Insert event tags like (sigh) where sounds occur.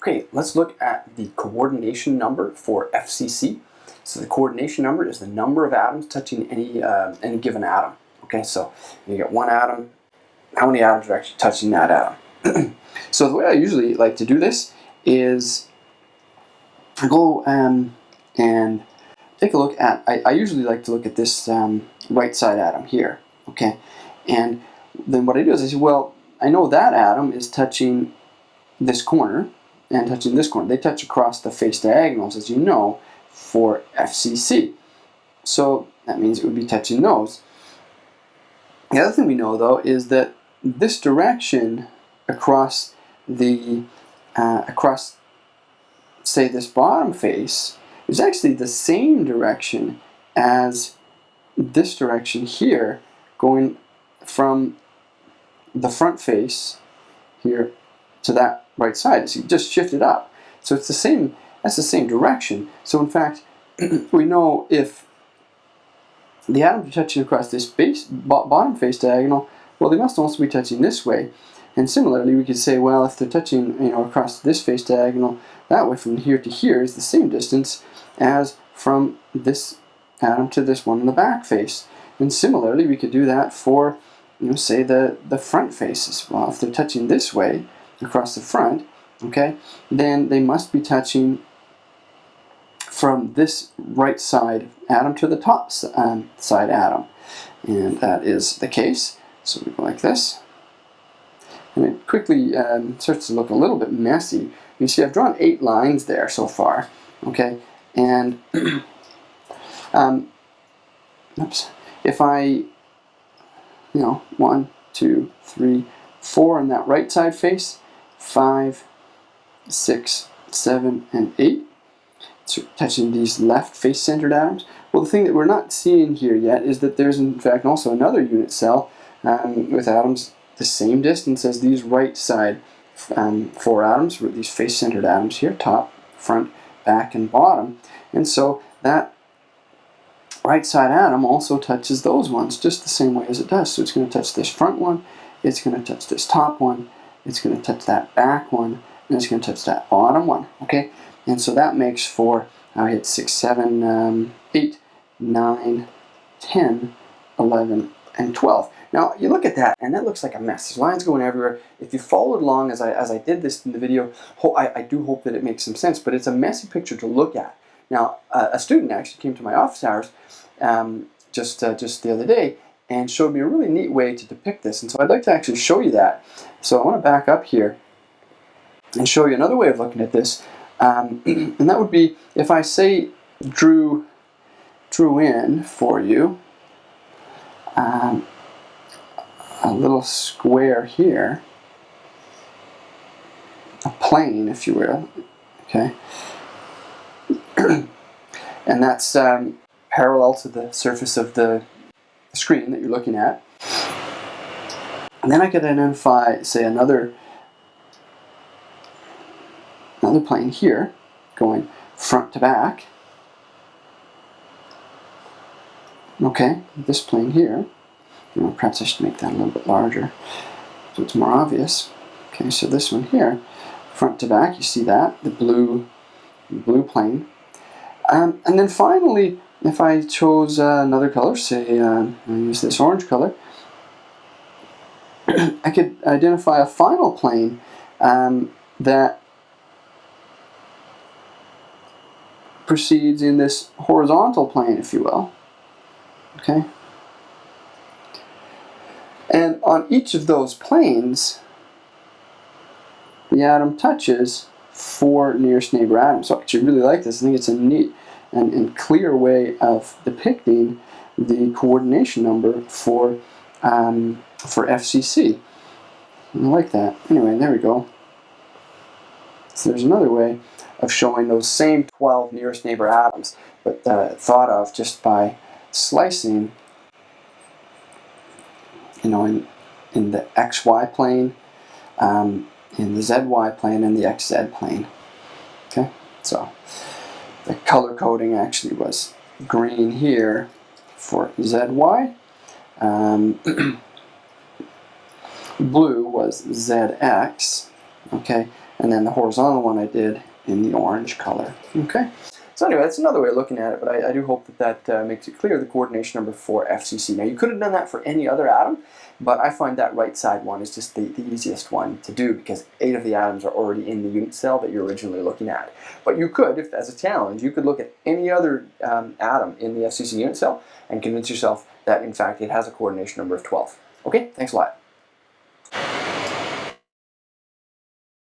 Okay, let's look at the coordination number for FCC. So the coordination number is the number of atoms touching any, uh, any given atom. Okay, so you get one atom, how many atoms are actually touching that atom? (clears throat) so the way I usually like to do this is I go um, and take a look at, I, I, usually like to look at this um, right side atom here, okay? And then what I do is I say, well, I know that atom is touching this corner and touching this corner. They touch across the face diagonals, as you know, for FCC. So that means it would be touching those. The other thing we know, though, is that this direction across the uh, across, say, this bottom face is actually the same direction as this direction here, going from the front face here to that right side. So you just shift it up. So it's the same, that's the same direction. So in fact, (clears throat) we know if the atoms are touching across this base, bottom face diagonal, well they must also be touching this way. And similarly, we could say, well, if they're touching you know, across this face diagonal, that way from here to here is the same distance as from this atom to this one in the back face. And similarly, we could do that for, you know, say the, the front faces. Well, if they're touching this way across the front, okay, then they must be touching from this right side atom to the top um, side atom. And that is the case. So we go like this. And it quickly um, starts to look a little bit messy. You see I've drawn eight lines there so far. Okay, and (clears throat) um, oops, if I, you know, one, two, three, four on that right side face, five, six, seven, and eight, so touching these left face-centered atoms. Well, the thing that we're not seeing here yet is that there's in fact also another unit cell um, with atoms the same distance as these right side um, four atoms, these face-centered atoms here, top, front, back, and bottom. And so that right side atom also touches those ones just the same way as it does. So it's going to touch this front one, it's going to touch this top one, it's going to touch that back one, and it's going to touch that bottom one. Okay, and so that makes for I hit 6, 7, um, 8, 9, 10, 11, and 12. Now you look at that and that looks like a mess. There's lines going everywhere. If you followed along as I, as I did this in the video, I, I do hope that it makes some sense, but it's a messy picture to look at. Now a student actually came to my office hours um, just, uh, just the other day and showed me a really neat way to depict this. And so I'd like to actually show you that. So I want to back up here and show you another way of looking at this. Um, (clears throat) and that would be if I say drew, drew in for you, um, a little square here, a plane, if you will, okay? (clears throat) and that's um, parallel to the surface of the screen that you're looking at. And then I could identify, say, another another plane here, going front to back. Okay, this plane here. You know, perhaps I should make that a little bit larger so it's more obvious. Okay, so this one here, front to back, you see that, the blue, blue plane. Um, and then finally, if I chose uh, another color, say uh, I use this orange color, (clears throat) I could identify a final plane um, that proceeds in this horizontal plane, if you will. Okay, and on each of those planes, the atom touches four nearest neighbor atoms. So I actually really like this. I think it's a neat and, and clear way of depicting the coordination number for, um, for FCC. I like that. Anyway, there we go. So there's another way of showing those same 12 nearest neighbor atoms, but uh, thought of just by slicing you know, in, in the xy plane, um, in the zy plane, and the xz plane. Okay, so the color coding actually was green here for zy. Um, (clears throat) blue was zx, okay, and then the horizontal one I did in the orange color. Okay. So anyway, that's another way of looking at it, but I, I do hope that that uh, makes it clear the coordination number for FCC. Now you could have done that for any other atom, but I find that right side one is just the, the easiest one to do because eight of the atoms are already in the unit cell that you're originally looking at. But you could, if as a challenge, you could look at any other um, atom in the FCC unit cell and convince yourself that in fact it has a coordination number of 12. Okay, thanks a lot.